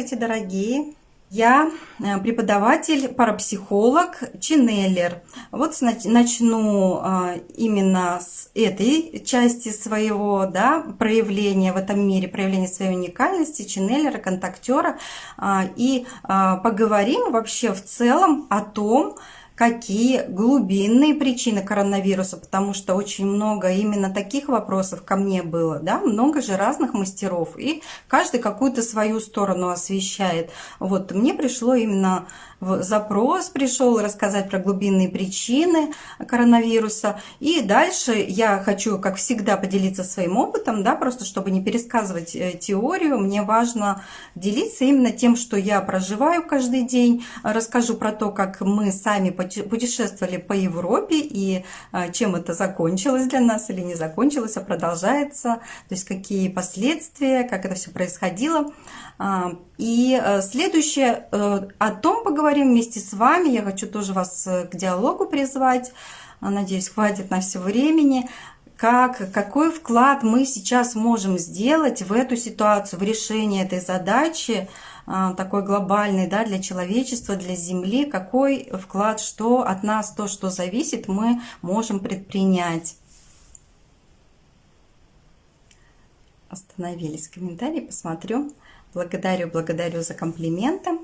Здравствуйте, дорогие! Я э, преподаватель, парапсихолог, ченнелер. Вот начну э, именно с этой части своего да, проявления в этом мире, проявления своей уникальности, ченнелера, контактера. Э, и поговорим вообще в целом о том, какие глубинные причины коронавируса, потому что очень много именно таких вопросов ко мне было, да, много же разных мастеров, и каждый какую-то свою сторону освещает. Вот мне пришло именно запрос пришел рассказать про глубинные причины коронавируса. И дальше я хочу, как всегда, поделиться своим опытом, да, просто чтобы не пересказывать э, теорию. Мне важно делиться именно тем, что я проживаю каждый день. Расскажу про то, как мы сами путешествовали по Европе и э, чем это закончилось для нас или не закончилось, а продолжается. То есть какие последствия, как это все происходило. А, и э, следующее, э, о том поговорим вместе с вами. Я хочу тоже вас э, к диалогу призвать. Надеюсь, хватит на все времени. Как, какой вклад мы сейчас можем сделать в эту ситуацию, в решение этой задачи, такой глобальный да, для человечества, для Земли, какой вклад, что от нас, то, что зависит, мы можем предпринять. Остановились комментарии, посмотрю. Благодарю, благодарю за комплименты.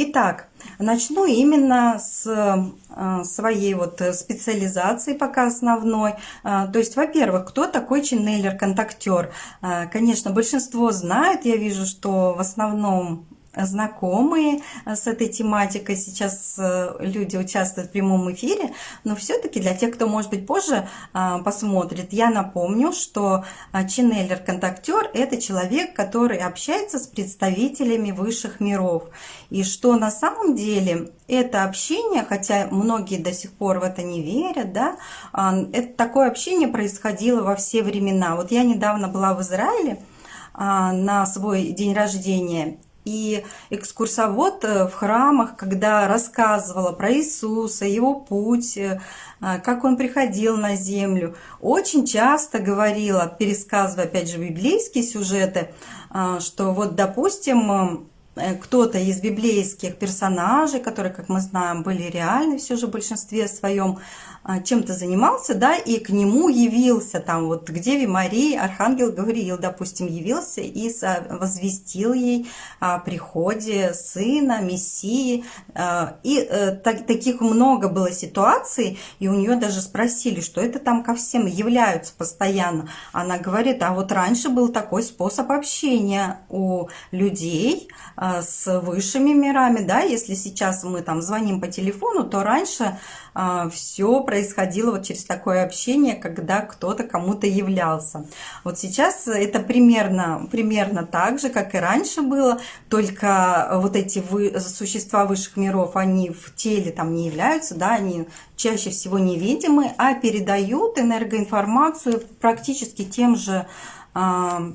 Итак, начну именно с э, своей вот специализации пока основной. Э, то есть, во-первых, кто такой ченнелер-контактер? Э, конечно, большинство знают, я вижу, что в основном знакомые с этой тематикой. Сейчас э, люди участвуют в прямом эфире, но все-таки для тех, кто, может быть, позже э, посмотрит, я напомню, что ченнелер-контактер – это человек, который общается с представителями высших миров. И что на самом деле это общение, хотя многие до сих пор в это не верят, да, это такое общение происходило во все времена. Вот я недавно была в Израиле, на свой день рождения. И экскурсовод э, в храмах, когда рассказывала про Иисуса, его путь, э, как он приходил на землю, очень часто говорила, пересказывая опять же библейские сюжеты, э, что вот, допустим, кто-то из библейских персонажей, которые, как мы знаем, были реальны все же в большинстве своем, чем-то занимался, да, и к нему явился, там вот к Деве Марии Архангел Гавриил, допустим, явился и возвестил ей о приходе сына, Мессии. А, и э, так, таких много было ситуаций, и у нее даже спросили, что это там ко всем являются постоянно. Она говорит, а вот раньше был такой способ общения у людей а, с высшими мирами, да, если сейчас мы там звоним по телефону, то раньше а, все происходило вот через такое общение, когда кто-то кому-то являлся. Вот сейчас это примерно, примерно так же, как и раньше было, только вот эти вы, существа высших миров, они в теле там не являются, да, они чаще всего невидимы, а передают энергоинформацию практически тем же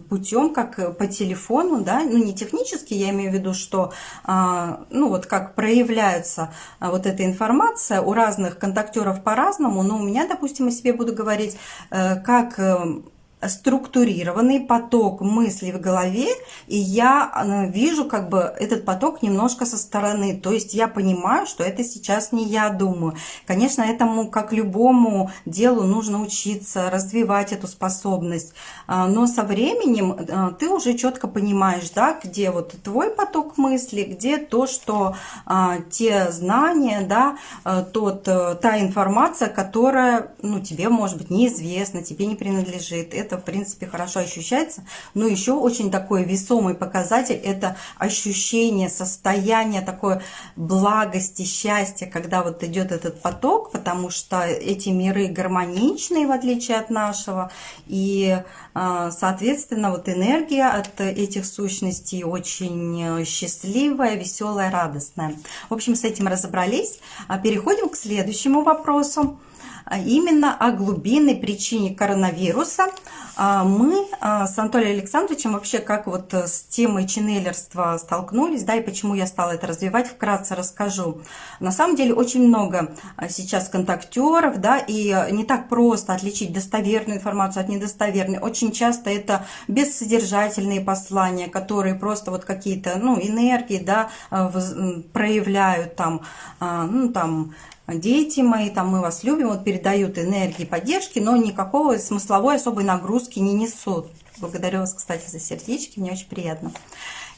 путем, как по телефону, да, ну не технически, я имею в виду, что, а, ну вот как проявляется а, вот эта информация у разных контактеров по-разному, но у меня, допустим, о себе буду говорить, э, как э, структурированный поток мыслей в голове, и я э, вижу как бы этот поток немножко со стороны. То есть я понимаю, что это сейчас не я думаю. Конечно, этому, как любому делу, нужно учиться, развивать эту способность. А, но со временем э, ты уже четко понимаешь, да, где вот твой поток мысли, где то, что а, те знания, да, э, тот, та информация, которая ну, тебе, может быть, неизвестна, тебе не принадлежит. Это это, в принципе, хорошо ощущается. Но еще очень такой весомый показатель – это ощущение, состояние такой благости, счастья, когда вот идет этот поток, потому что эти миры гармоничные, в отличие от нашего. И, а, соответственно, вот энергия от этих сущностей очень счастливая, веселая, радостная. В общем, с этим разобрались. А переходим к следующему вопросу. Именно о глубинной причине коронавируса. Мы с Анатолием Александровичем вообще как вот с темой ченнелерства столкнулись, да, и почему я стала это развивать, вкратце расскажу. На самом деле очень много сейчас контактеров, да, и не так просто отличить достоверную информацию от недостоверной. Очень часто это бессодержательные послания, которые просто вот какие-то, ну, энергии, да, проявляют там, ну, там, дети мои, там мы вас любим, вот передают энергии, поддержки, но никакого смысловой особой нагрузки не несут. Благодарю вас, кстати, за сердечки, мне очень приятно.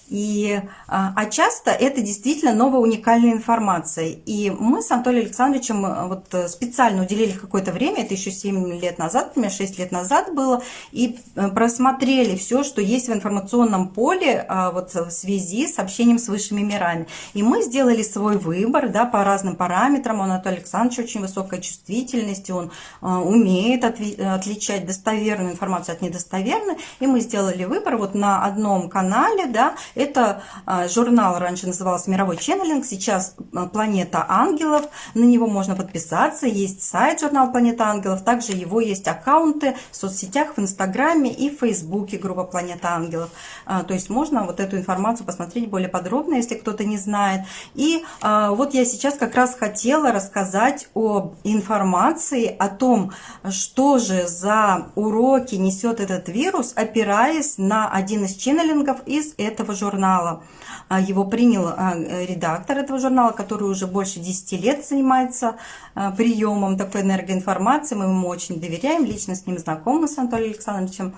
И, а, а часто это действительно новая уникальная информация. И мы с Анатолием Александровичем э, вот э, специально уделили какое-то время, это еще 7 лет назад, у меня 6 лет назад было, и э, просмотрели все, что есть в информационном поле а, вот в связи с общением с высшими мирами. И мы сделали свой выбор да, по разным параметрам. У Анатолия Александровича очень высокая чувствительность, он умеет отличать достоверную информацию от недостоверной. И мы сделали выбор вот на одном канале, да, это а, журнал раньше назывался «Мировой ченнелинг», сейчас а, «Планета ангелов». На него можно подписаться. Есть сайт журнал «Планета ангелов». Также его есть аккаунты в соцсетях, в Инстаграме и в Фейсбуке группа «Планета ангелов». А, то есть можно вот эту информацию посмотреть более подробно, если кто-то не знает. И вот я сейчас как раз хотела рассказать об информации, о том, что же за уроки несет этот вирус, опираясь на один из ченнелингов из этого журнала журнала. А, его принял а, редактор этого журнала, который уже больше 10 лет занимается а, приемом такой энергоинформации. Мы ему очень доверяем, лично с ним знакомы, с Анатолием Александровичем,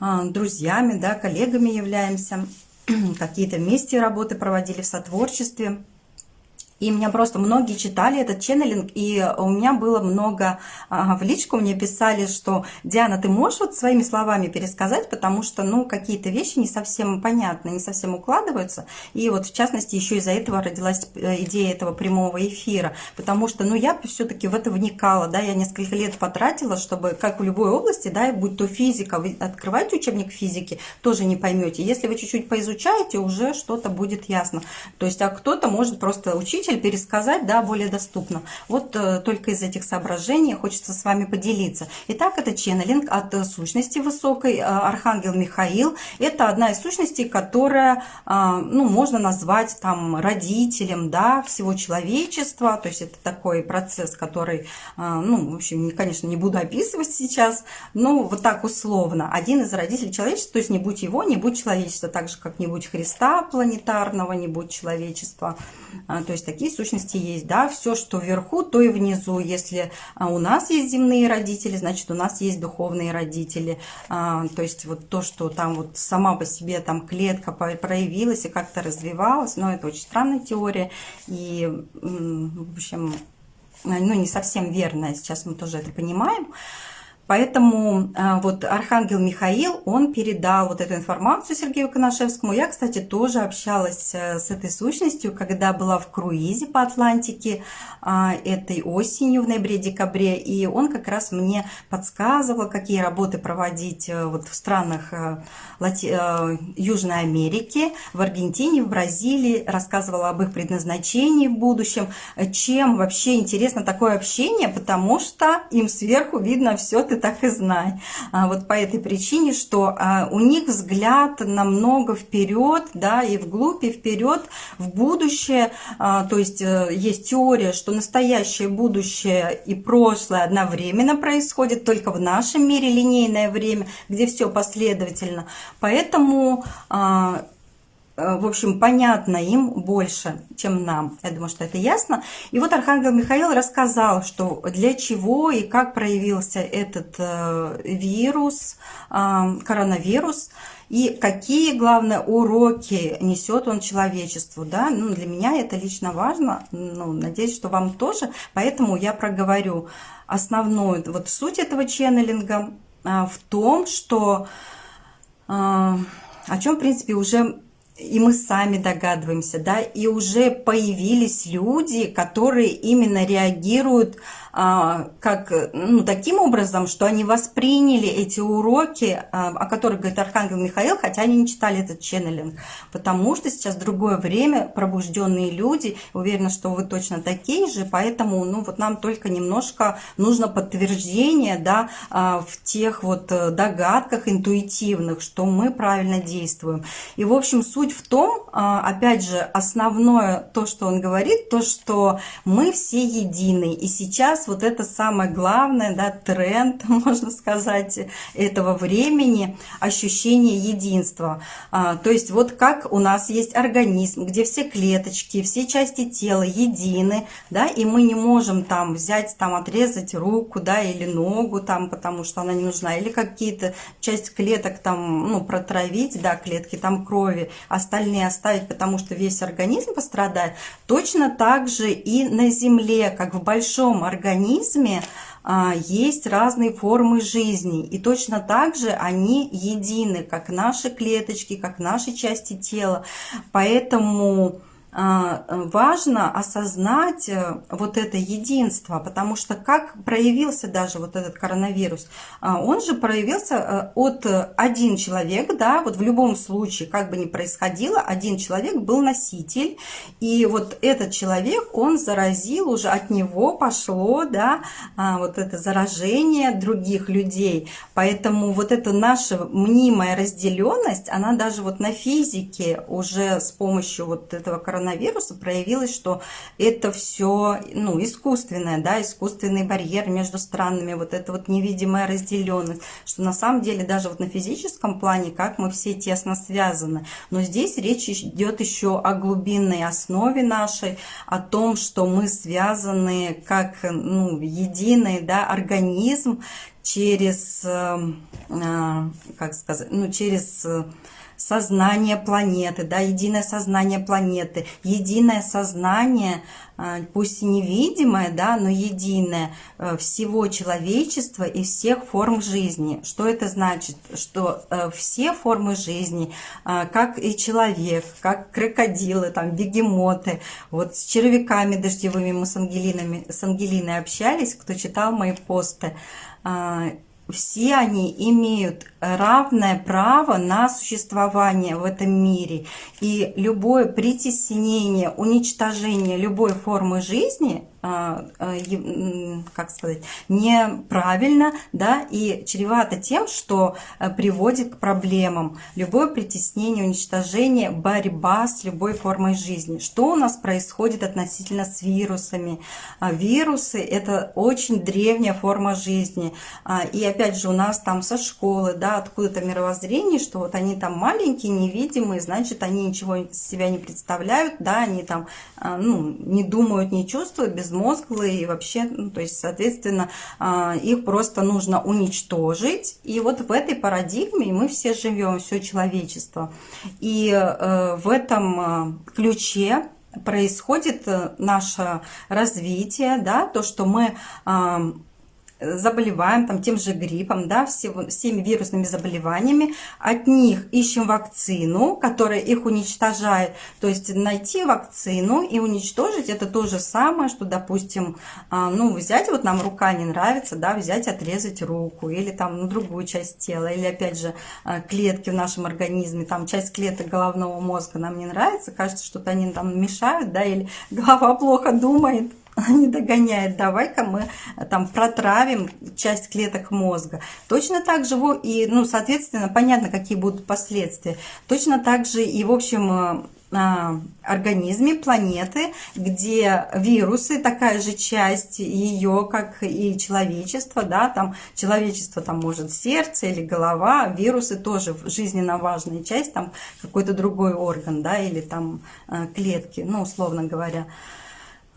друзьями, да, коллегами являемся. Какие-то вместе работы проводили в сотворчестве. И меня просто многие читали этот ченнелинг, и у меня было много в личку мне писали, что Диана, ты можешь вот своими словами пересказать, потому что, ну, какие-то вещи не совсем понятны, не совсем укладываются. И вот, в частности, еще из-за этого родилась э, идея этого прямого эфира, потому что, ну, я все-таки в это вникала, да, я несколько лет потратила, чтобы, как в любой области, да, будь то физика, вы открываете учебник физики, тоже не поймете. Если вы чуть-чуть поизучаете, уже что-то будет ясно. То есть, а кто-то может просто учить учитель пересказать, да, более доступно. Вот э, только из этих соображений хочется с вами поделиться. Итак, это ченнелинг от э, сущности высокой, э, Архангел Михаил. Это одна из сущностей, которая, ну, можно назвать там родителем, да, всего человечества. То есть это такой процесс, который, ну, в общем, конечно, не буду описывать сейчас, но вот так условно. Один из родителей человечества, то есть не будь его, не будь человечества, так же, как не будь Христа планетарного, не будь человечества. То есть такие сущности есть, да, все, что вверху, то и внизу. Если а, у нас есть земные родители, значит, у нас есть духовные родители. А, то есть вот то, что там вот сама по себе там клетка проявилась и как-то развивалась, но это очень странная теория. И, в общем, ну, не совсем верная, сейчас мы тоже это понимаем. Поэтому а, вот Архангел Михаил, он передал вот эту информацию Сергею Коношевскому. Я, кстати, тоже общалась э, с этой сущностью, когда была в круизе по Атлантике а, этой осенью, в ноябре-декабре. И он как раз мне подсказывал, какие работы проводить э, вот в странах э, Лати... Южной Америки, в Аргентине, в Бразилии. Рассказывал об их предназначении в будущем. Чем вообще интересно такое общение, потому что им сверху видно все ты так и знай. А вот по этой причине, что а, у них взгляд намного вперед, да, и вглубь, и вперед, в будущее. А, то есть э, есть теория, что настоящее, будущее и прошлое одновременно происходит, только в нашем мире линейное время, где все последовательно. Поэтому в общем, понятно им больше, чем нам. Я думаю, что это ясно. И вот Архангел Михаил рассказал, что для чего и как проявился этот э, вирус, э, коронавирус, и какие, главное, уроки несет он человечеству. Да? Ну, для меня это лично важно, ну, надеюсь, что вам тоже. Поэтому я проговорю основную вот суть этого ченнелинга в том, что о чем, в принципе, уже и мы сами догадываемся, да, и уже появились люди, которые именно реагируют как, ну, таким образом, что они восприняли эти уроки, а, о которых говорит Архангел Михаил, хотя они не читали этот ченнелинг, потому что сейчас другое время, пробужденные люди, уверена, что вы точно такие же, поэтому, ну, вот нам только немножко нужно подтверждение, да, а, в тех вот э, догадках интуитивных, что мы правильно действуем. И, в общем, суть в том, опять же, основное то, что он говорит, то, что мы все едины, и сейчас сейчас вот это самое главное, да, тренд, можно сказать, этого времени, ощущение единства. А, то есть вот как у нас есть организм, где все клеточки, все части тела едины, да, и мы не можем там взять, там отрезать руку, да, или ногу там, потому что она не нужна, или какие-то часть клеток там, ну, протравить, да, клетки там крови, остальные оставить, потому что весь организм пострадает. Точно так же и на Земле, как в большом организме, организме а, есть разные формы жизни. И точно так же они едины, как наши клеточки, как наши части тела. Поэтому важно осознать э, вот это единство, потому что как проявился даже вот этот коронавирус, а, он же проявился э, от один человек, да, вот в любом случае, как бы ни происходило, один человек был носитель, и вот этот человек, он заразил, уже от него пошло, да, а, вот это заражение других людей, поэтому вот эта наша мнимая разделенность, она даже вот на физике уже с помощью вот этого коронавируса коронавируса проявилось, что это все ну, искусственное, да, искусственный барьер между странами, вот это вот невидимая разделенность, что на самом деле даже вот на физическом плане, как мы все тесно связаны. Но здесь речь идет еще о глубинной основе нашей, о том, что мы связаны как ну, единый да, организм через, э, э, как сказать, ну, через сознание планеты, да, единое сознание планеты, единое сознание, а, пусть и невидимое, да, но единое э, всего человечества и всех форм жизни. Что это значит? Что э, все формы жизни, а, как и человек, как крокодилы, там, бегемоты, вот с червяками дождевыми мы с, Ангелинами, с Ангелиной общались, кто читал мои посты, а, все они имеют равное право на существование в этом мире. И любое притеснение, уничтожение любой формы жизни а, а, как сказать, неправильно, да, и чревато тем, что э, приводит к проблемам. Любое притеснение, уничтожение, борьба с любой формой жизни. Что у нас происходит относительно с вирусами? А, вирусы – это очень древняя форма жизни. И опять же, у нас там со школы, да, откуда-то мировоззрение, что вот они там маленькие, невидимые, значит, они ничего из себя не представляют, да, они там, ну, не думают, не чувствуют, без безмозглые и вообще, ну, то есть, соответственно, а, их просто нужно уничтожить. И вот в этой парадигме мы все живем, все человечество. И э, в этом э, ключе происходит э, наше развитие, да, то, что мы заболеваем там, тем же гриппом, да, всего, всеми вирусными заболеваниями, от них ищем вакцину, которая их уничтожает. То есть найти вакцину и уничтожить это то же самое, что, допустим, а, ну, взять, вот нам рука не нравится, да, взять, отрезать руку или там ну, другую часть тела, или опять же а, клетки в нашем организме, там часть клеток головного мозга нам не нравится, кажется, что-то они там мешают, да, или голова плохо думает, не догоняет, давай-ка мы э, там протравим часть клеток мозга. Точно так же, и, ну, соответственно, понятно, какие будут последствия. Точно так же и, в общем, э, а, организме планеты, где вирусы, такая же часть ее, как и человечество, да, там человечество там может сердце или голова, вирусы тоже жизненно важная часть, там какой-то другой орган, да, или там э, клетки, ну, условно говоря.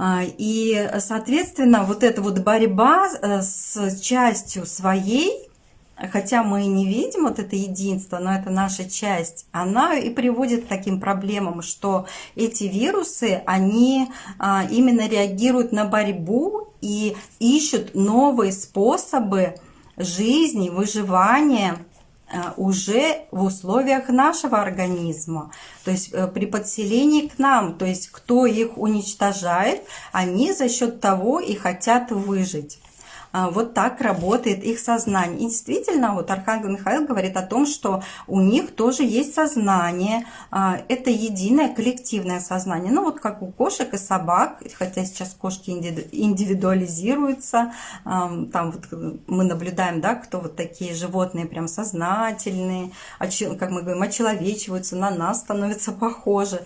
А, и, соответственно, вот эта вот борьба э, с частью своей, хотя мы не видим вот это единство, но это наша часть, она и приводит к таким проблемам, что эти вирусы, они а, именно реагируют на борьбу и ищут новые способы жизни, выживания, уже в условиях нашего организма. То есть при подселении к нам, то есть кто их уничтожает, они за счет того и хотят выжить. А, вот так работает их сознание. И действительно, вот Архангел Михаил говорит о том, что у них тоже есть сознание. А, это единое коллективное сознание. Ну вот как у кошек и собак, хотя сейчас кошки индивидуализируются. Там вот мы наблюдаем, да, кто вот такие животные прям сознательные, как мы говорим, очеловечиваются, на нас становятся похожи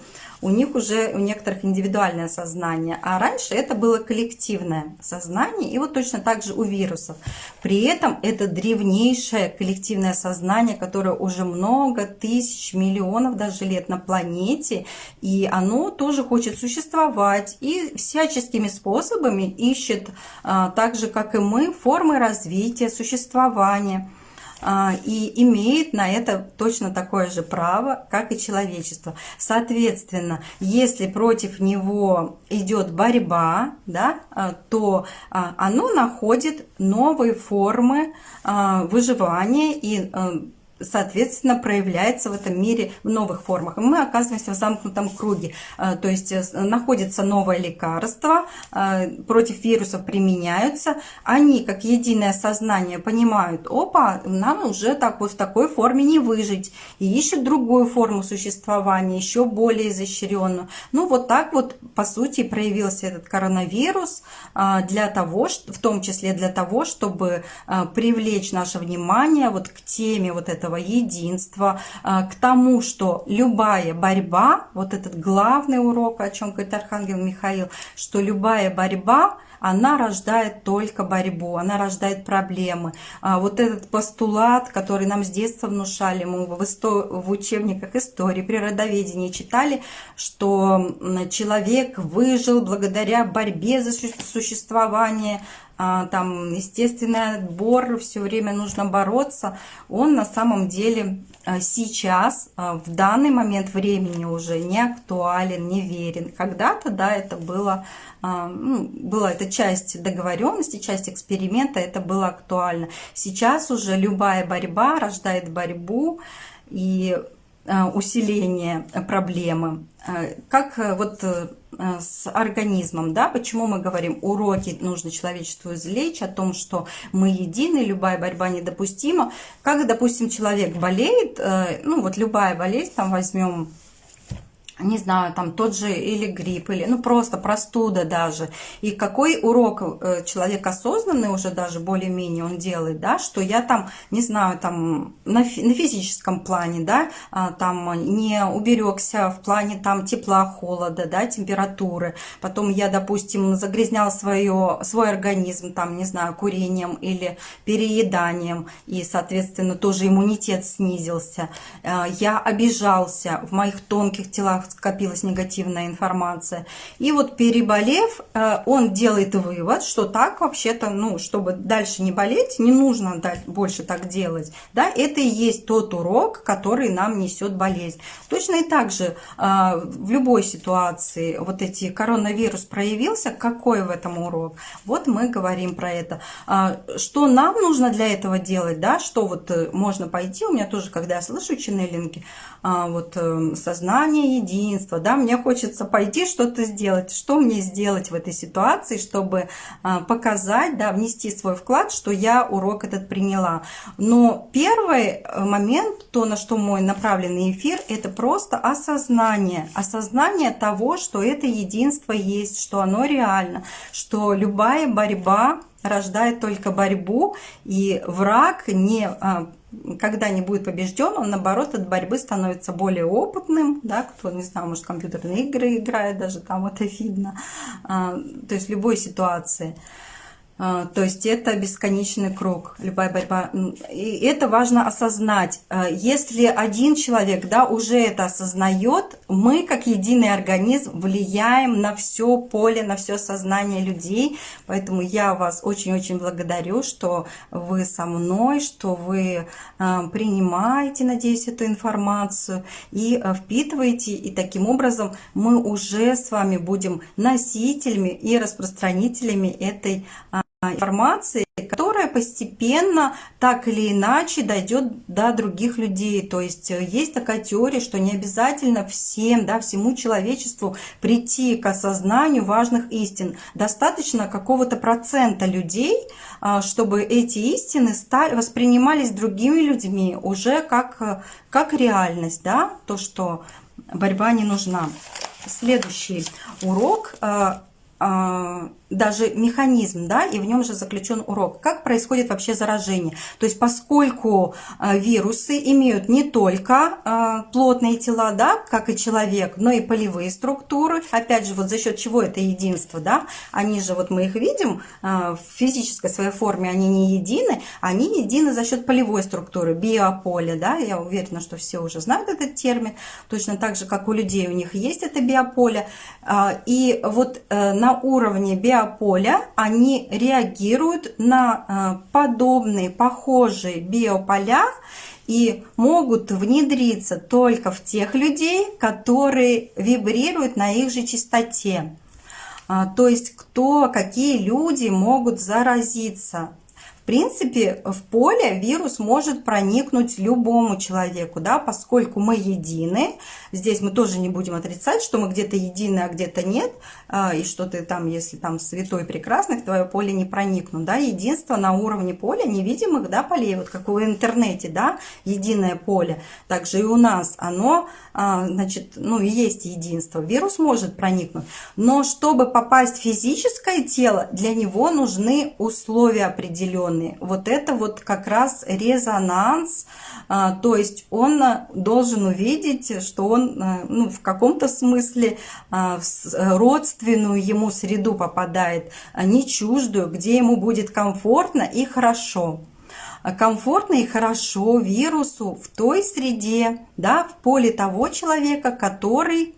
у них уже у некоторых индивидуальное сознание, а раньше это было коллективное сознание, и вот точно так же у вирусов. При этом это древнейшее коллективное сознание, которое уже много тысяч, миллионов даже лет на планете, и оно тоже хочет существовать и всяческими способами ищет, а, так же как и мы, формы развития, существования. А, и имеет на это точно такое же право, как и человечество. Соответственно, если против него идет борьба, да, а, то а, оно находит новые формы выживания и соответственно, проявляется в этом мире в новых формах. Мы оказываемся в замкнутом круге. Э, то есть э, находится новое лекарство, э, против вирусов применяются. Они, как единое сознание, понимают, опа, нам уже так вот в такой форме не выжить. И ищут другую форму существования, еще более изощренную. Ну, вот так вот, по сути, проявился этот коронавирус для того, в том числе для того, чтобы привлечь наше внимание вот к теме вот этого этого единства, а, к тому, что любая борьба, вот этот главный урок, о чем говорит Архангел Михаил, что любая борьба, она рождает только борьбу, она рождает проблемы. А вот этот постулат, который нам с детства внушали, мы в, исто... в учебниках истории, природоведения читали, что человек выжил благодаря борьбе за существование, там естественный отбор, все время нужно бороться, он на самом деле а, сейчас, а, в данный момент времени уже не актуален, не верен. Когда-то, да, это было, ну, была это часть договоренности, часть эксперимента, это было актуально. Сейчас уже любая борьба рождает борьбу, и Э, усиление проблемы. Э, как э, вот с организмом, да, почему мы говорим, уроки нужно человечеству извлечь, о том, что мы едины, любая борьба недопустима. Как, допустим, человек болеет, ну вот любая болезнь, там возьмем не знаю, там тот же или грипп, или ну просто простуда даже. И какой урок э, человек осознанный уже даже более-менее он делает, да, что я там, не знаю, там на, фи на физическом плане, да, а, там не уберегся в плане там тепла, холода, да, температуры. Потом я, допустим, загрязнял свое, свой организм, там, не знаю, курением или перееданием, и, соответственно, тоже иммунитет снизился. Э, я обижался в моих тонких телах скопилась негативная информация. И вот переболев, э, он делает вывод, что так вообще-то, ну, чтобы дальше не болеть, не нужно больше так делать. Да, это и есть тот урок, который нам несет болезнь. Точно и так же э, в любой ситуации вот эти коронавирус проявился, какой в этом урок? Вот мы говорим про это. А, что нам нужно для этого делать, да, что вот э, можно пойти, у меня тоже, когда я слышу ченнелинги, вот сознание единое, единства, да, мне хочется пойти что-то сделать. Что мне сделать в этой ситуации, чтобы а, показать, да, внести свой вклад, что я урок этот приняла. Но первый э, момент, то, на что мой направленный эфир, это просто осознание. Осознание того, что это единство есть, что оно реально, что любая борьба рождает только борьбу, и враг не а, когда не будет побежден, он наоборот от борьбы становится более опытным, да, кто, не знаю, может, компьютерные игры играет, даже там это видно, а, то есть в любой ситуации. А, то есть это бесконечный круг, любая борьба. И это важно осознать. А, если один человек да, уже это осознает, мы как единый организм влияем на все поле, на все сознание людей. Поэтому я вас очень-очень благодарю, что вы со мной, что вы а, принимаете, надеюсь, эту информацию и впитываете. И таким образом мы уже с вами будем носителями и распространителями этой информации, которая постепенно так или иначе дойдет до других людей. То есть э, есть такая теория, что не обязательно всем, да, всему человечеству прийти к осознанию важных истин. Достаточно какого-то процента людей, а, чтобы эти истины стали, воспринимались другими людьми уже как, э, как реальность, да, то, что борьба не нужна. Следующий урок э, даже механизм, да, и в нем же заключен урок. Как происходит вообще заражение? То есть поскольку а, вирусы имеют не только а, плотные тела, да, как и человек, но и полевые структуры, опять же, вот за счет чего это единство, да, они же, вот мы их видим, а, в физической своей форме они не едины, они едины за счет полевой структуры, биополя, да, я уверена, что все уже знают этот термин, точно так же, как у людей у них есть это биополе, и вот э, на уровне биополя биополя, они реагируют на э, подобные, похожие биополя и могут внедриться только в тех людей, которые вибрируют на их же частоте. А, то есть кто, какие люди могут заразиться принципе, в поле вирус может проникнуть любому человеку, да, поскольку мы едины. Здесь мы тоже не будем отрицать, что мы где-то едины, а где-то нет. А, и что ты там, если там святой прекрасный, в твое поле не проникнут, да. Единство на уровне поля невидимых, да, полей, вот как в интернете, да, единое поле. Также и у нас оно, а, значит, ну и есть единство. Вирус может проникнуть, но чтобы попасть в физическое тело, для него нужны условия определенные определенный. Вот это вот как раз резонанс, а, то есть он а, должен увидеть, что он а, ну, в каком-то смысле в родственную ему среду попадает, не чуждую, где ему будет комфортно и хорошо комфортно и хорошо вирусу в той среде, да, в поле того человека, который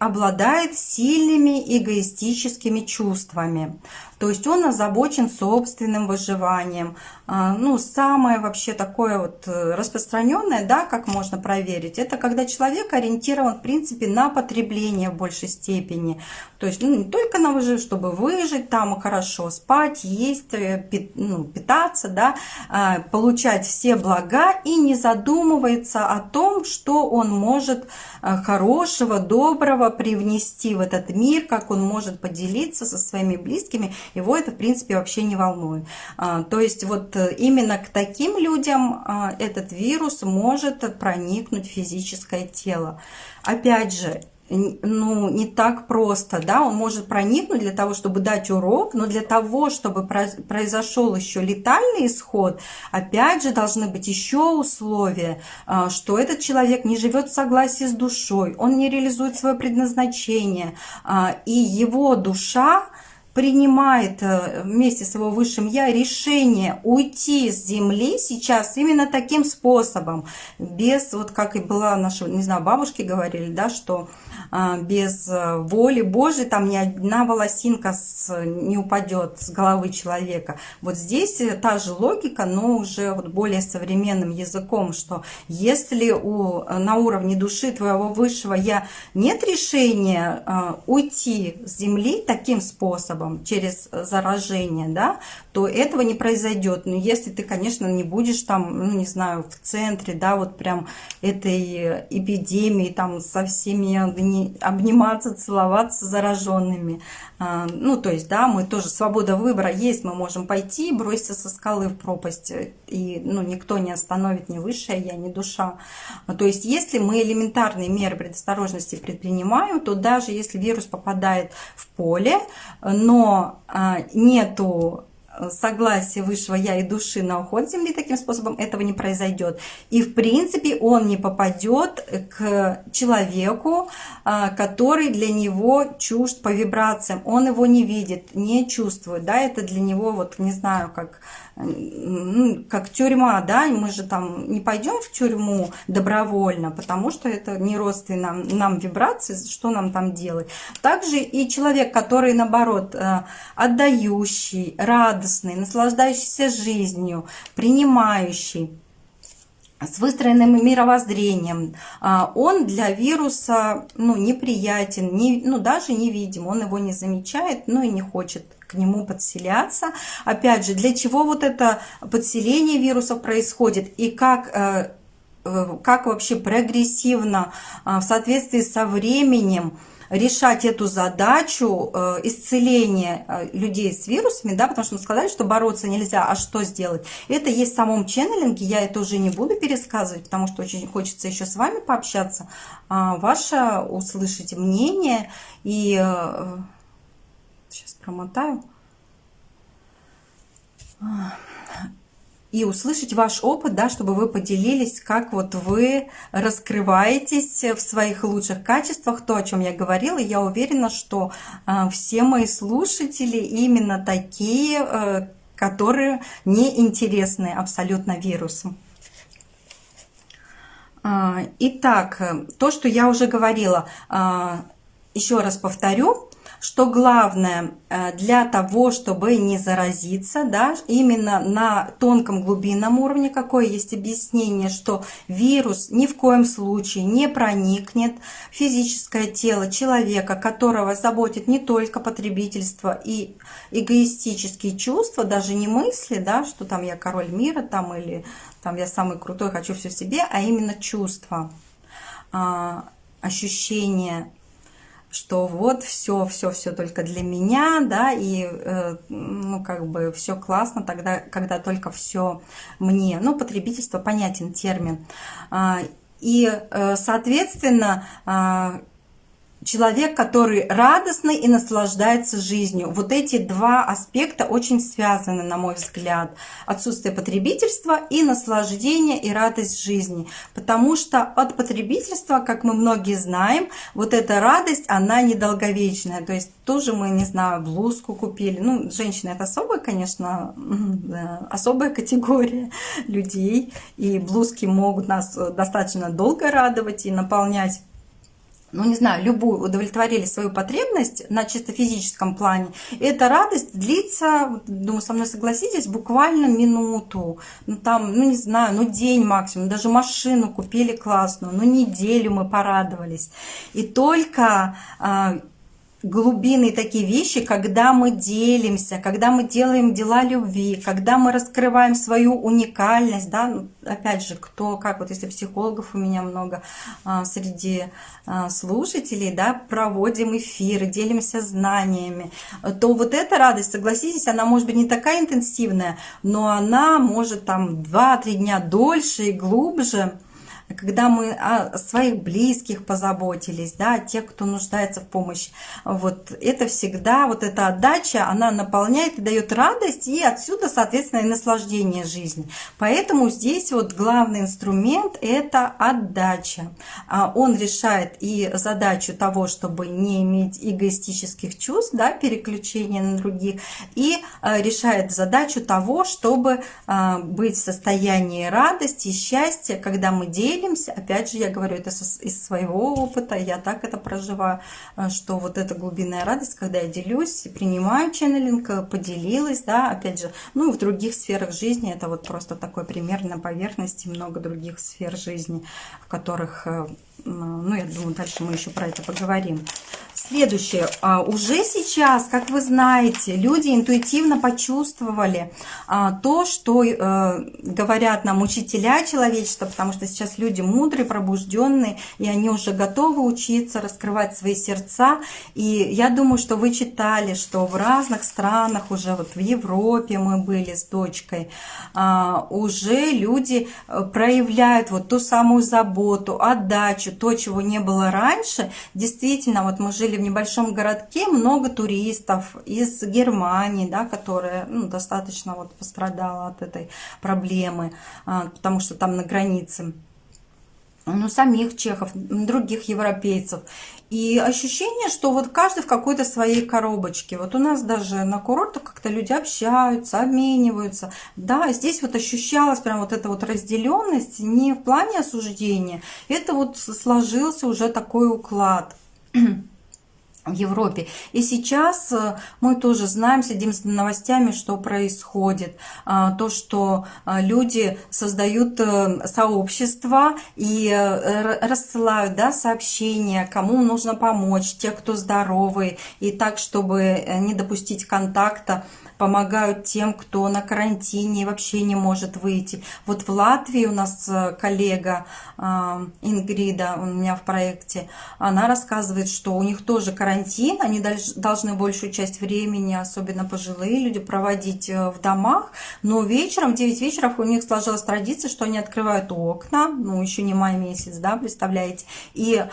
обладает сильными эгоистическими чувствами. То есть он озабочен собственным выживанием. А, ну, самое вообще такое вот э, распространенное, да, как можно проверить, это когда человек ориентирован, в принципе, на потребление в большей степени. То есть, ну, не только на выживание, чтобы выжить, там хорошо спать, есть, э, ну, питаться, да, а, получать все блага и не задумывается о том, что он может э, хорошего, доброго привнести в этот мир, как он может поделиться со своими близкими его это, в принципе, вообще не волнует. А, то есть вот э, именно к таким людям а, этот вирус может проникнуть в физическое тело. Опять же, ну, не так просто, да, он может проникнуть для того, чтобы дать урок, но для того, чтобы произошел еще летальный исход, опять же, должны быть еще условия, а, что этот человек не живет в согласии с душой, он не реализует свое предназначение, и его душа, принимает э, вместе с его высшим я решение уйти с земли сейчас именно таким способом, без, вот как и была наша, не знаю, бабушки говорили, да, что без э, воли Божьей там ни одна волосинка с, не упадет с головы человека. Вот здесь э, та же логика, но уже вот более современным языком, что если у, на уровне души твоего высшего я нет решения а, уйти с земли таким способом, через заражение, да, то этого не произойдет. Но если ты, конечно, не будешь там, ну, не знаю, в центре, да, вот прям этой эпидемии, там со всеми обниматься, целоваться зараженными. А, ну, то есть, да, мы тоже, свобода выбора есть, мы можем пойти, броситься со скалы в пропасть, и, ну, никто не остановит ни высшая я, ни душа. То есть, если мы элементарные меры предосторожности предпринимаем, то даже если вирус попадает в поле, но а, нету согласие высшего я и души на уход Земли таким способом, этого не произойдет. И в принципе он не попадет к человеку, а, который для него чужд по вибрациям. Он его не видит, не чувствует. Да, это для него, вот не знаю, как как тюрьма, да, мы же там не пойдем в тюрьму добровольно, потому что это не родственно нам, нам вибрации, что нам там делать. Также и человек, который, наоборот, э, отдающий, радостный, наслаждающийся жизнью, принимающий, с выстроенным мировоззрением, а, он для вируса ну, неприятен, не, ну, даже невидим, он его не замечает, ну и не хочет к нему подселяться. Опять же, для чего вот это подселение вирусов происходит и как э, э, как вообще прогрессивно а, в соответствии со временем решать эту задачу э, исцеления э, людей с вирусами, да, потому что мы сказали, что бороться нельзя, а что сделать? Это есть в самом ченнелинге, я это уже не буду пересказывать, потому что очень хочется еще с вами пообщаться. А ваше услышать мнение и... Сейчас промотаю и услышать ваш опыт, да, чтобы вы поделились, как вот вы раскрываетесь в своих лучших качествах, то, о чем я говорила. Я уверена, что э, все мои слушатели именно такие, э, которые не интересны абсолютно вирусу. А, итак, то, что я уже говорила, а, еще раз повторю, что главное э, для того, чтобы не заразиться, да, именно на тонком глубинном уровне, какое есть объяснение, что вирус ни в коем случае не проникнет в физическое тело человека, которого заботит не только потребительство и эгоистические чувства, даже не мысли, да, что там я король мира там или там я самый крутой, хочу все себе, а именно чувства, а, ощущения что вот все, все, все только для меня, да, и, э, ну, как бы все классно тогда, когда только все мне. Ну, потребительство понятен термин. А, и, э, соответственно, а, человек, который радостный и наслаждается жизнью. Вот эти два аспекта очень связаны, на мой взгляд. Отсутствие потребительства и наслаждение и радость жизни. Потому что от потребительства, как мы многие знаем, вот эта радость, она недолговечная. То есть тоже мы, не знаю, блузку купили. Ну, женщины это особая, конечно, особая категория людей. И блузки могут нас достаточно долго радовать и наполнять ну, не знаю, любую, удовлетворили свою потребность на чисто физическом плане, эта радость длится, думаю, со мной согласитесь, буквально минуту, ну, там, ну, не знаю, ну, день максимум, даже машину купили классную, ну, неделю мы порадовались. И только глубинные такие вещи, когда мы делимся, когда мы делаем дела любви, когда мы раскрываем свою уникальность, да, ну, опять же, кто, как вот если психологов у меня много а, среди а, слушателей, да, проводим эфиры, делимся знаниями, то вот эта радость, согласитесь, она может быть не такая интенсивная, но она может там 2-3 дня дольше и глубже, когда мы о своих близких позаботились, да, тех, кто нуждается в помощи. Вот это всегда, вот эта отдача, она наполняет и дает радость, и отсюда, соответственно, и наслаждение жизни. Поэтому здесь вот главный инструмент – это отдача. А он решает и задачу того, чтобы не иметь эгоистических чувств, да, переключения на других, и э, решает задачу того, чтобы э, быть в состоянии радости и счастья, когда мы делимся делимся. Опять же, я говорю это из своего опыта, я так это проживаю, э, что вот эта глубинная радость, когда я делюсь, принимаю ченнелинг, э, поделилась, да, опять же, ну и в других сферах жизни, это вот просто такой пример на поверхности, много других сфер жизни, в которых, э, ну, я думаю, дальше мы еще про это поговорим. Следующее. А, уже сейчас, как вы знаете, люди интуитивно почувствовали а, то, что э, говорят нам учителя человечества, потому что сейчас люди мудрые, пробужденные, и они уже готовы учиться раскрывать свои сердца. И я думаю, что вы читали, что в разных странах, уже вот в Европе мы были с дочкой, а, уже люди э, проявляют вот ту самую заботу, отдачу, то, чего не было раньше. Действительно, вот мы жили в небольшом городке много туристов из Германии, да, которая ну, достаточно вот пострадала от этой проблемы, а, потому что там на границе ну, самих чехов, других европейцев. И ощущение, что вот каждый в какой-то своей коробочке. Вот у нас даже на курортах как-то люди общаются, обмениваются. Да, здесь вот ощущалась прям вот эта вот разделенность не в плане осуждения. Это вот сложился уже такой уклад. в Европе. И сейчас э, мы тоже знаем, следим за новостями, что происходит. А, то, что а, люди создают э, сообщества и э, рассылают да, сообщения, кому нужно помочь, те, кто здоровый, и так, чтобы не допустить контакта помогают тем, кто на карантине вообще не может выйти. Вот в Латвии у нас э, коллега э, Ингрида, у меня в проекте, она рассказывает, что у них тоже карантин, они должны большую часть времени, особенно пожилые люди, проводить э, в домах, но вечером, в 9 вечера у них сложилась традиция, что они открывают окна, ну еще не май месяц, да, представляете, и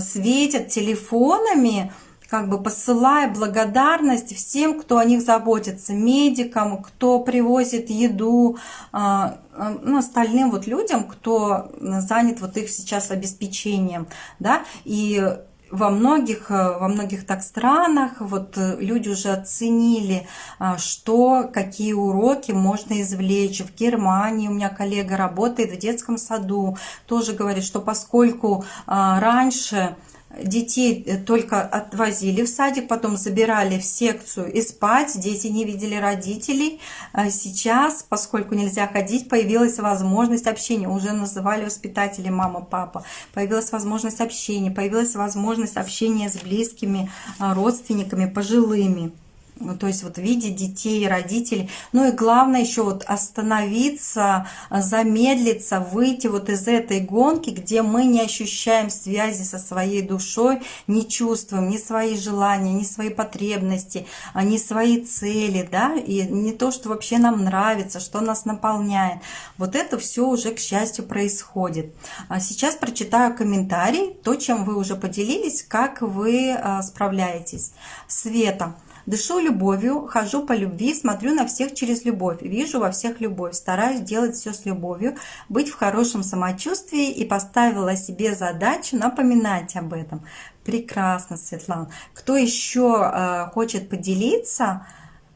светят телефонами, как бы посылая благодарность всем, кто о них заботится, медикам, кто привозит еду, а, а, ну, остальным вот людям, кто занят вот их сейчас обеспечением, да, и во многих, во многих так странах вот люди уже оценили, а, что, какие уроки можно извлечь. В Германии у меня коллега работает в детском саду, тоже говорит, что поскольку раньше детей э, только отвозили в садик, потом забирали в секцию и спать, дети не видели родителей. А сейчас, поскольку нельзя ходить, появилась возможность общения, уже называли воспитатели мама, папа, появилась возможность общения, появилась возможность общения с близкими а, родственниками, пожилыми. Ну, то есть вот видеть детей родителей. Ну и главное еще вот остановиться, замедлиться, выйти вот из этой гонки, где мы не ощущаем связи со своей душой, не чувствуем ни свои желания, ни свои потребности, а ни свои цели, да, и не то, что вообще нам нравится, что нас наполняет. Вот это все уже, к счастью, происходит. А сейчас прочитаю комментарий, то, чем вы уже поделились, как вы а, справляетесь. Света. Дышу любовью, хожу по любви, смотрю на всех через любовь, вижу во всех любовь, стараюсь делать все с любовью, быть в хорошем самочувствии и поставила себе задачу напоминать об этом. Прекрасно, Светлана. Кто еще э, хочет поделиться,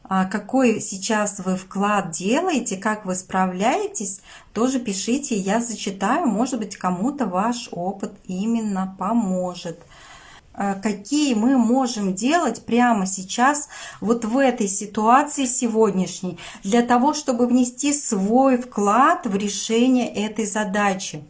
э, какой сейчас вы вклад делаете, как вы справляетесь, тоже пишите, я зачитаю, может быть, кому-то ваш опыт именно поможет. Э, какие мы можем делать прямо сейчас, вот в этой ситуации сегодняшней, для того, чтобы внести свой вклад в решение этой задачи.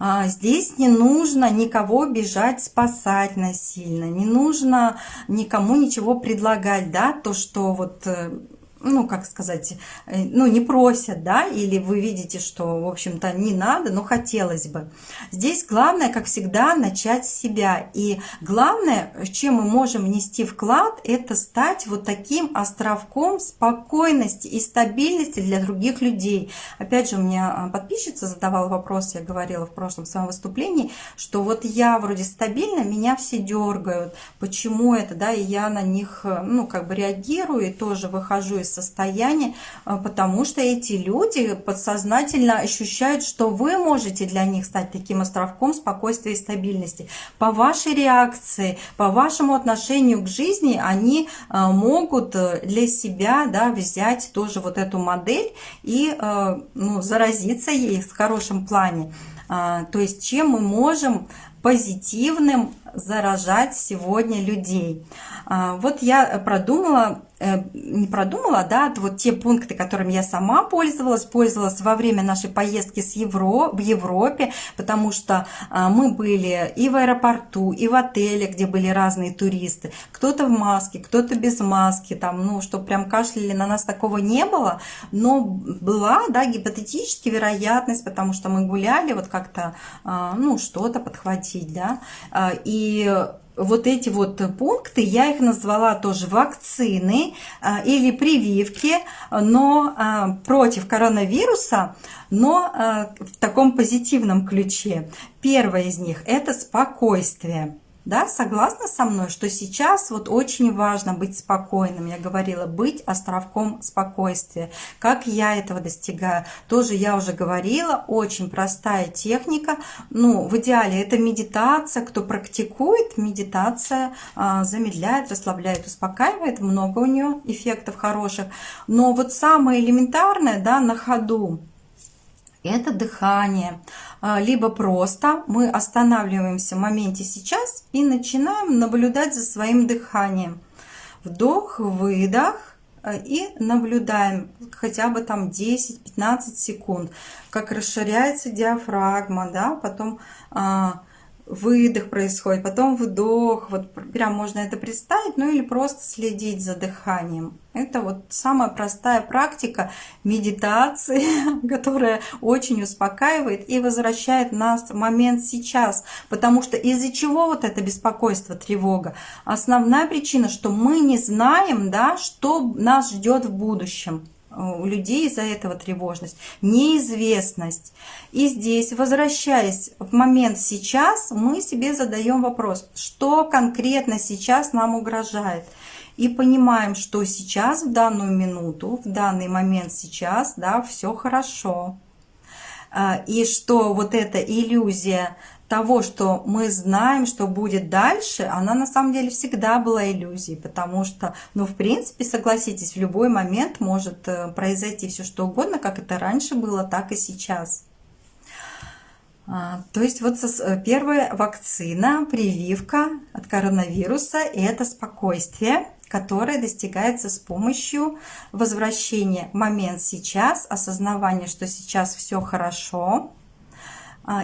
А, здесь не нужно никого бежать спасать насильно, не нужно никому ничего предлагать, да, то, что вот э, ну, как сказать, э, ну, не просят, да, или вы видите, что, в общем-то, не надо, но хотелось бы. Здесь главное, как всегда, начать с себя. И главное, чем мы можем внести вклад, это стать вот таким островком спокойности и стабильности для других людей. Опять же, у меня а, подписчица задавала вопрос, я говорила в прошлом своем выступлении, что вот я вроде стабильна, меня все дергают. Почему это, да, и я на них, э, ну, как бы реагирую и тоже выхожу из состояние, а, потому что эти люди подсознательно ощущают, что вы можете для них стать таким островком спокойствия и стабильности. По вашей реакции, по вашему отношению к жизни они а, могут э, для себя да, взять тоже вот эту модель и э, ну, заразиться ей в хорошем плане. А, то есть чем мы можем позитивным заражать сегодня людей. Вот я продумала Э, не продумала, да, вот те пункты, которыми я сама пользовалась, пользовалась во время нашей поездки с Евро, в Европе, потому что а, мы были и в аэропорту, и в отеле, где были разные туристы, кто-то в маске, кто-то без маски, там, ну, что прям кашляли на нас, такого не было, но была, да, гипотетически вероятность, потому что мы гуляли, вот как-то, а, ну, что-то подхватить, да, а, и вот эти вот пункты, я их назвала тоже вакцины а, или прививки, но а, против коронавируса, но а, в таком позитивном ключе. Первое из них – это спокойствие. Да, согласна со мной, что сейчас вот очень важно быть спокойным. Я говорила, быть островком спокойствия. Как я этого достигаю? Тоже я уже говорила, очень простая техника. Ну, в идеале это медитация. Кто практикует, медитация а, замедляет, расслабляет, успокаивает. Много у нее эффектов хороших. Но вот самое элементарное, да, на ходу, это дыхание. А, либо просто мы останавливаемся в моменте сейчас и начинаем наблюдать за своим дыханием. Вдох, выдох а, и наблюдаем хотя бы там 10-15 секунд, как расширяется диафрагма, да, потом а, выдох происходит, потом вдох, вот прям можно это представить, ну или просто следить за дыханием. Это вот самая простая практика медитации, которая очень успокаивает и возвращает нас в момент сейчас. Потому что из-за чего вот это беспокойство, тревога? Основная причина, что мы не знаем, да, что нас ждет в будущем у людей из-за этого тревожность, неизвестность. И здесь, возвращаясь в момент сейчас, мы себе задаем вопрос, что конкретно сейчас нам угрожает. И понимаем, что сейчас, в данную минуту, в данный момент сейчас, да, все хорошо. А, и что вот эта иллюзия того, что мы знаем, что будет дальше, она на самом деле всегда была иллюзией, потому что, ну, в принципе, согласитесь, в любой момент может э, произойти все что угодно, как это раньше было, так и сейчас. А, то есть вот э, первая вакцина, прививка от коронавируса – это спокойствие, которое достигается с помощью возвращения момент сейчас, осознавания, что сейчас все хорошо,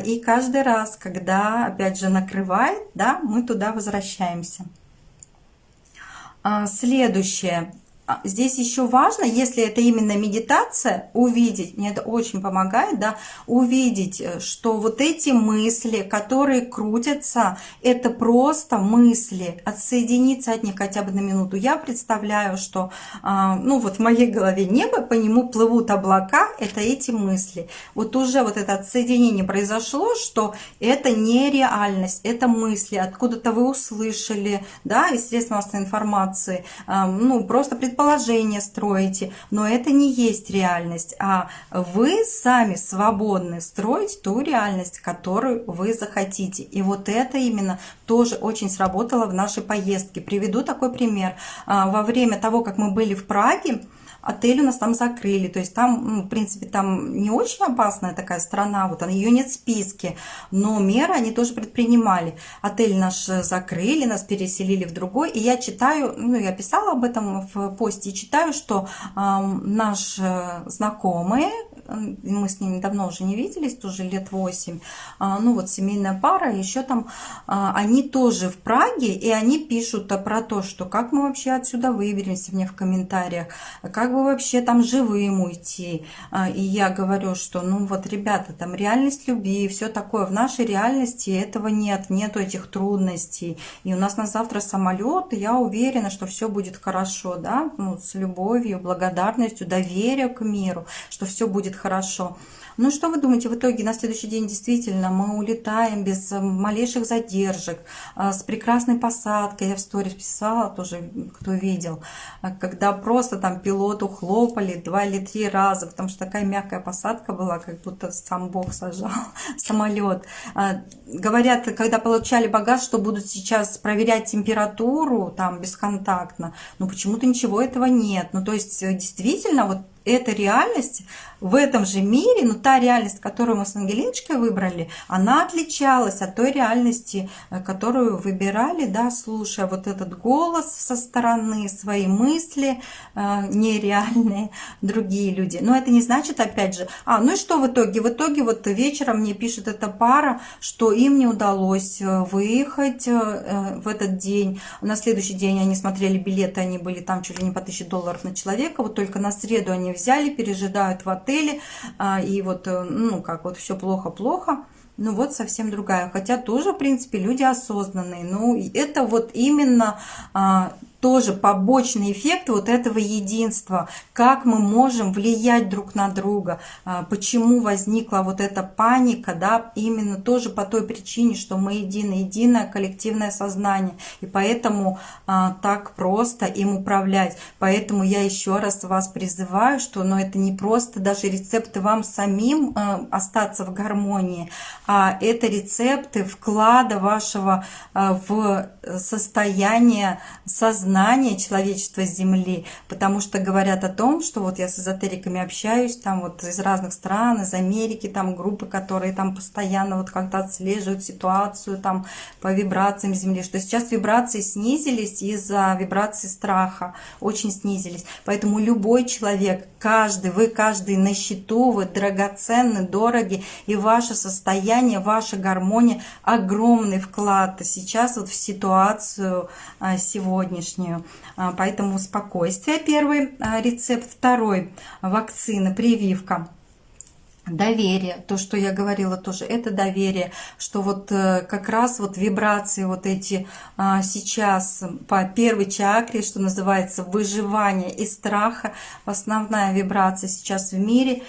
и каждый раз, когда, опять же, накрывает, да, мы туда возвращаемся. А, следующее. А, здесь еще важно, если это именно медитация, увидеть, мне это очень помогает, да, увидеть, э, что вот эти мысли, которые крутятся, это просто мысли, отсоединиться от них хотя бы на минуту. Я представляю, что, а, ну вот в моей голове небо, по нему плывут облака, это эти мысли. Вот уже вот это отсоединение произошло, что это не реальность, это мысли, откуда-то вы услышали, да, из средств массовой информации, ну просто предположили, предположения строите, но это не есть реальность, а вы сами свободны строить ту реальность, которую вы захотите. И вот это именно тоже очень сработало в нашей поездке. Приведу такой пример. А, во время того, как мы были в Праге, отель у нас там закрыли. То есть там, ну, в принципе, там не очень опасная такая страна, вот ее нет в списке, но меры они тоже предпринимали. Отель наш закрыли, нас переселили в другой, и я читаю, ну, я писала об этом в посте, и читаю, что э, наш знакомый, мы с ними давно уже не виделись, тоже лет 8, а, ну вот семейная пара, еще там, а, они тоже в Праге, и они пишут про то, что как мы вообще отсюда выберемся, мне в комментариях, как бы вообще там живым уйти. А, и я говорю, что ну вот, ребята, там реальность любви, все такое, в нашей реальности этого нет, нету этих трудностей. И у нас на завтра самолет, и я уверена, что все будет хорошо, да, ну, с любовью, благодарностью, доверием к миру, что все будет хорошо. Ну что вы думаете, в итоге на следующий день действительно мы улетаем без э, малейших задержек, э, с прекрасной посадкой. Я в сторис писала тоже, кто видел, э, когда просто там пилоту хлопали два или три раза, потому что такая мягкая посадка была, как будто сам Бог сажал самолет. Говорят, когда получали багаж, что будут сейчас проверять температуру там бесконтактно, но почему-то ничего этого нет. Ну то есть действительно вот эта реальность в этом же мире, но та реальность, которую мы с Ангелиночкой выбрали, она отличалась от той реальности, э, которую выбирали, да, слушая вот этот голос со стороны, свои мысли э, нереальные, другие люди. Но это не значит, опять же, а, ну и что в итоге? В итоге вот вечером мне пишет эта пара, что им не удалось э, выехать э, в этот день. На следующий день они смотрели билеты, они были там чуть ли не по 1000 долларов на человека, вот только на среду они взяли, пережидают в отеле, а, и вот, э, ну, как вот все плохо-плохо, ну вот совсем другая. Хотя тоже, в принципе, люди осознанные. Ну, это вот именно а, тоже побочный эффект вот этого единства, как мы можем влиять друг на друга, а, почему возникла вот эта паника, да, именно тоже по той причине, что мы единое, единое коллективное сознание, и поэтому а, так просто им управлять. Поэтому я еще раз вас призываю, что ну, это не просто даже рецепты вам самим а, остаться в гармонии, а это рецепты вклада вашего в состояние сознания, сознание человечества Земли, потому что говорят о том, что вот я с эзотериками общаюсь, там вот из разных стран, из Америки, там группы, которые там постоянно вот как-то отслеживают ситуацию там по вибрациям Земли, что сейчас вибрации снизились из-за вибрации страха, очень снизились. Поэтому любой человек, каждый, вы каждый на счету, вы драгоценны, дороги, и ваше состояние, ваша гармония огромный вклад сейчас вот в ситуацию а, сегодняшнюю. А, поэтому спокойствие первый а, рецепт, второй вакцина, прививка. Доверие, то, что я говорила тоже, это доверие, что вот э, как раз вот вибрации вот эти сейчас по первой чакре, что называется выживание и страха, основная вибрация сейчас в мире,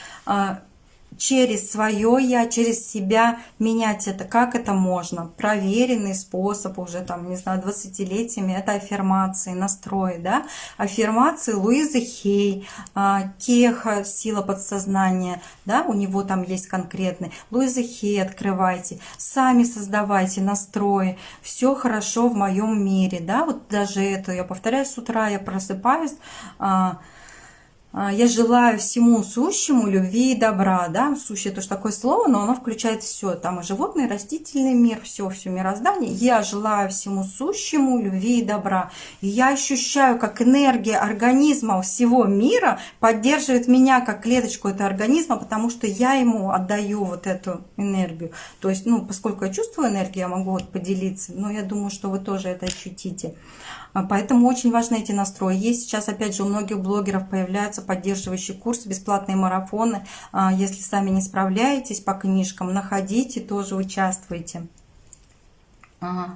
через свое я, через себя менять это. Как это можно? Проверенный способ уже там, не знаю, 20-летиями, это аффирмации, настрои, да? Аффирмации Луизы Хей, а, Кеха, сила подсознания, да, у него там есть конкретный. Луиза Хей открывайте, сами создавайте настрои, все хорошо в моем мире, да, вот даже это, я повторяю, с утра я просыпаюсь, а, я желаю всему сущему любви и добра, да, сущее это же такое слово, но оно включает все, там и животный, и растительный мир, все, все мироздание. Я желаю всему сущему любви и добра. И я ощущаю, как энергия организма всего мира поддерживает меня, как клеточку этого организма, потому что я ему отдаю вот эту энергию. То есть, ну, поскольку я чувствую энергию, я могу вот поделиться, но я думаю, что вы тоже это ощутите. А, поэтому очень важны эти настрои. Есть сейчас, опять же, у многих блогеров появляются поддерживающие курсы, бесплатные марафоны. А, если сами не справляетесь по книжкам, находите, тоже участвуйте. А,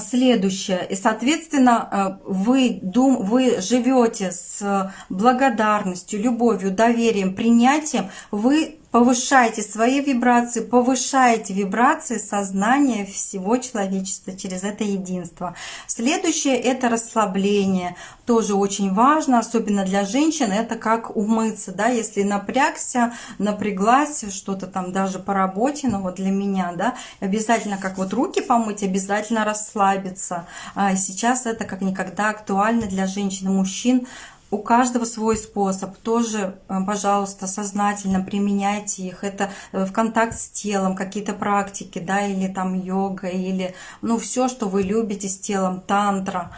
следующее. И, соответственно, вы, дум, вы живете с благодарностью, любовью, доверием, принятием. Вы повышайте свои вибрации, повышайте вибрации сознания всего человечества через это единство. Следующее – это расслабление. Тоже очень важно, особенно для женщин, это как умыться. Да? Если напрягся, напряглась, что-то там даже по работе, но вот для меня, да, обязательно как вот руки помыть, обязательно расслабиться. А сейчас это как никогда актуально для женщин и мужчин, у каждого свой способ. Тоже, э, пожалуйста, сознательно применяйте их. Это э, в контакт с телом, какие-то практики, да, или там йога, или, ну, все, что вы любите с телом, тантра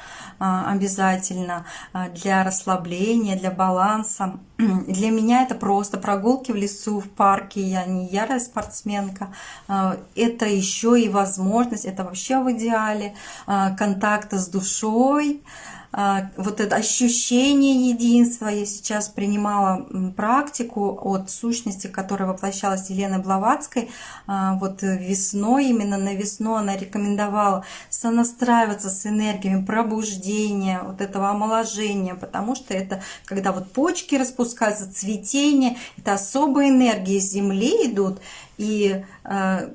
а, обязательно а, для расслабления, для баланса. Для меня это просто прогулки в лесу, в парке. Я не ярая спортсменка. А, это еще и возможность, это вообще в идеале, контакта с душой, вот это ощущение единства. Я сейчас принимала практику от сущности, которая воплощалась Еленой Блаватской. А, вот весной, именно на весну она рекомендовала сонастраиваться с энергиями пробуждения, вот этого омоложения, потому что это когда вот почки распускаются, цветение, это особые энергии Земли идут, и а,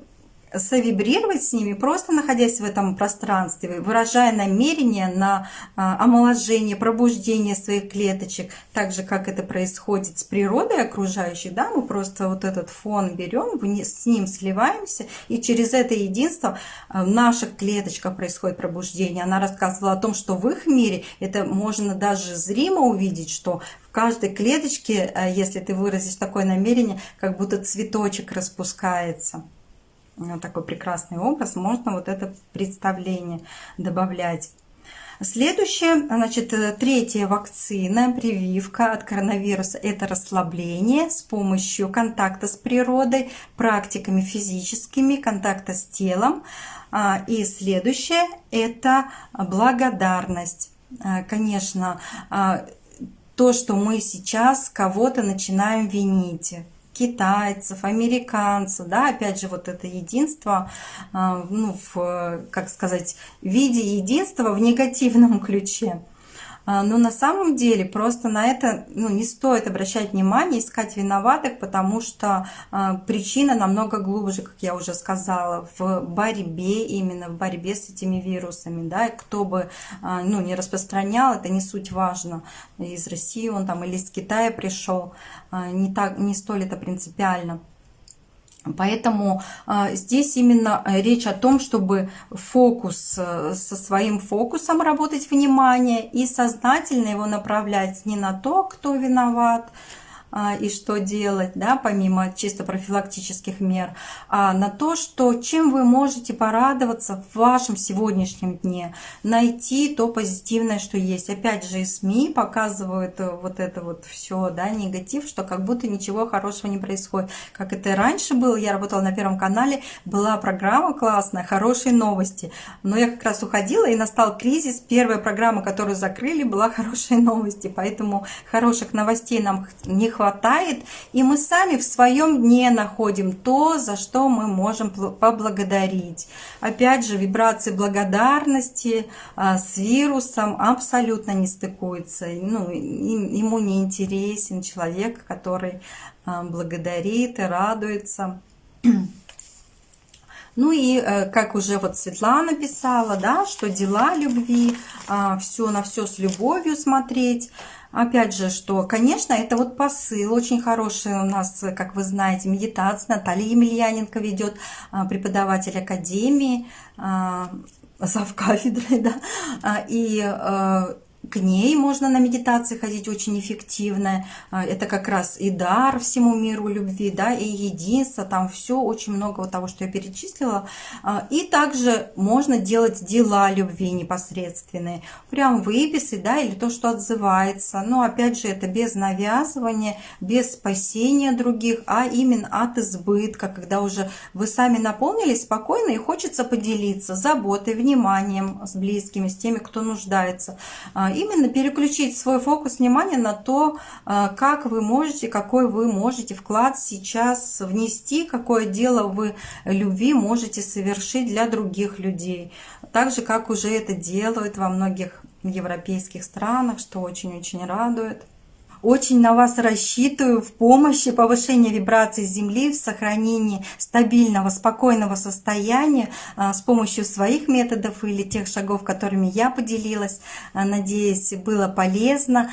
совибрировать с ними, просто находясь в этом пространстве, выражая намерение на а, омоложение, пробуждение своих клеточек, так же, как это происходит с природой окружающей, да, мы просто вот этот фон берем, с ним сливаемся, и через это единство а, в наших клеточках происходит пробуждение. Она рассказывала о том, что в их мире это можно даже зримо увидеть, что в каждой клеточке, а, если ты выразишь такое намерение, как будто цветочек распускается такой прекрасный образ, можно вот это представление добавлять. Следующее, значит, третья вакцина, прививка от коронавируса – это расслабление с помощью контакта с природой, практиками физическими, контакта с телом. А, и следующее – это благодарность. А, конечно, то, что мы сейчас кого-то начинаем винить, китайцев, американцев, да, опять же, вот это единство, а, ну, в, как сказать, в виде единства в негативном ключе. А, но на самом деле просто на это ну, не стоит обращать внимание, искать виноватых, потому что а, причина намного глубже, как я уже сказала, в борьбе, именно в борьбе с этими вирусами. Да, и кто бы а, ну, не распространял, это не суть важно. Из России он там или из Китая пришел, не, так, не столь это принципиально. Поэтому а, здесь именно э, речь о том, чтобы фокус э, со своим фокусом работать внимание и сознательно его направлять не на то, кто виноват, и что делать, да, помимо чисто профилактических мер, а на то, что чем вы можете порадоваться в вашем сегодняшнем дне, найти то позитивное, что есть. Опять же, СМИ показывают э, вот это вот все, да, негатив, что как будто ничего хорошего не происходит. Как это и раньше было, я работала на Первом канале, была программа классная, хорошие новости, но я как раз уходила, и настал кризис, первая программа, которую закрыли, была хорошие новости, поэтому хороших новостей нам не хватает хватает, и мы сами в своем дне находим то, за что мы можем поблагодарить. Опять же, вибрации благодарности а, с вирусом абсолютно не стыкуются. Ну, ему не интересен человек, который а, благодарит и радуется. Ну и э, как уже вот Светлана писала, да, что дела любви, а, все на все с любовью смотреть. Опять же, что, конечно, это вот посыл очень хороший у нас, как вы знаете, медитация. Наталья Емельяненко ведет, а, преподаватель академии, а, зав кафедрой, да, и э, к ней можно на медитации ходить очень эффективно. А, это как раз и дар всему миру любви, да, и единство, там все, очень много вот того, что я перечислила. А, и также можно делать дела любви непосредственные, прям выписы, да, или то, что отзывается. Но опять же, это без навязывания, без спасения других, а именно от избытка, когда уже вы сами наполнились спокойно и хочется поделиться заботой, вниманием с близкими, с теми, кто нуждается а, именно переключить свой фокус внимания на то, а, как вы можете, какой вы можете вклад сейчас внести, какое дело вы любви можете совершить для других людей. Так же, как уже это делают во многих европейских странах, что очень-очень радует. Очень на вас рассчитываю в помощи повышения вибраций Земли, в сохранении стабильного, спокойного состояния а, с помощью своих методов или тех шагов, которыми я поделилась. А, надеюсь, было полезно.